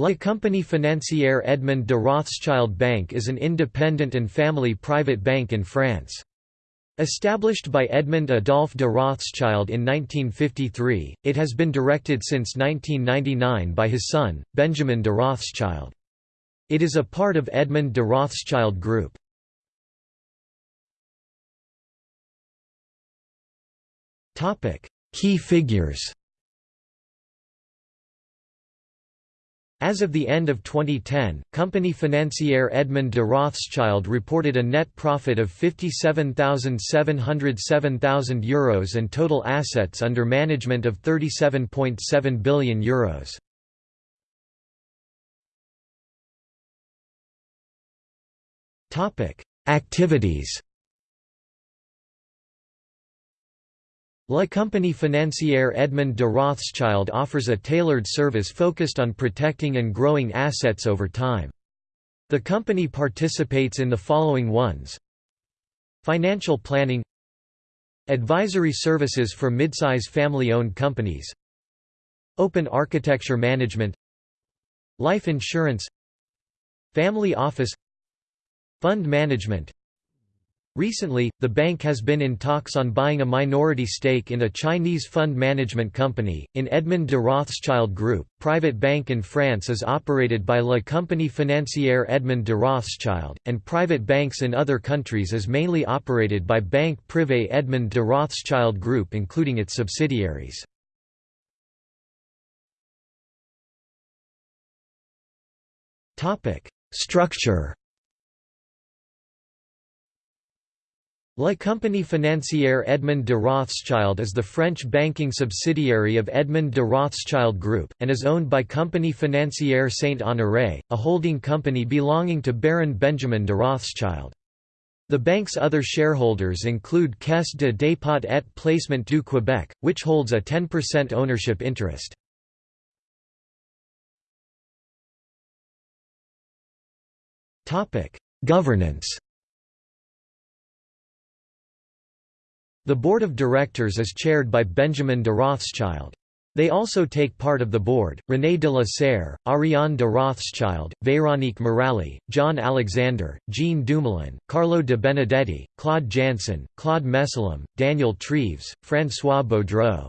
La Compagnie Financière Edmond de Rothschild Bank is an independent and family private bank in France. Established by Edmond Adolphe de Rothschild in 1953, it has been directed since 1999 by his son, Benjamin de Rothschild. It is a part of Edmond de Rothschild Group. Key figures As of the end of 2010, Compagnie Financière Edmond de Rothschild reported a net profit of €57,707,000 Euros and total assets under management of €37.7 billion. Euros. Activities La Compagnie Financière Edmond de Rothschild offers a tailored service focused on protecting and growing assets over time. The company participates in the following ones. Financial planning. Advisory services for midsize family-owned companies. Open architecture management. Life insurance. Family office. Fund management Recently, the bank has been in talks on buying a minority stake in a Chinese fund management company. In Edmond de Rothschild Group, private bank in France is operated by La Compagnie Financière Edmond de Rothschild, and private banks in other countries is mainly operated by Banque Privée Edmond de Rothschild Group including its subsidiaries. Structure La Compagnie Financière Edmond de Rothschild is the French banking subsidiary of Edmond de Rothschild Group, and is owned by Compagnie Financière Saint-Honoré, a holding company belonging to Baron Benjamin de Rothschild. The bank's other shareholders include Caisse de dépôt et placement du Québec, which holds a 10% ownership interest. Governance The board of directors is chaired by Benjamin de Rothschild. They also take part of the board, René de la Serre, Ariane de Rothschild, Véronique Morali, John Alexander, Jean Dumoulin, Carlo de Benedetti, Claude Janson, Claude Messelam, Daniel Treves, François Baudreau.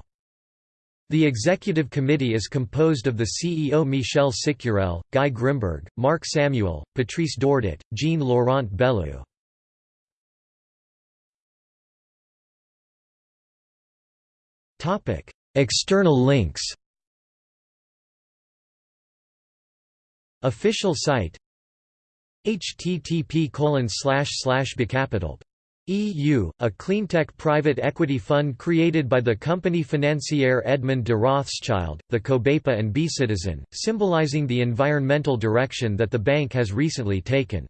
The executive committee is composed of the CEO Michel Cicurel, Guy Grimberg, Marc Samuel, Patrice Dordat, Jean-Laurent Bellou. Topic: External links. Official site http bcapital EU, a cleantech private equity fund created by the Compagnie Financière Edmond de Rothschild, the COBEPA and B-Citizen, symbolizing the environmental direction that the bank has recently taken.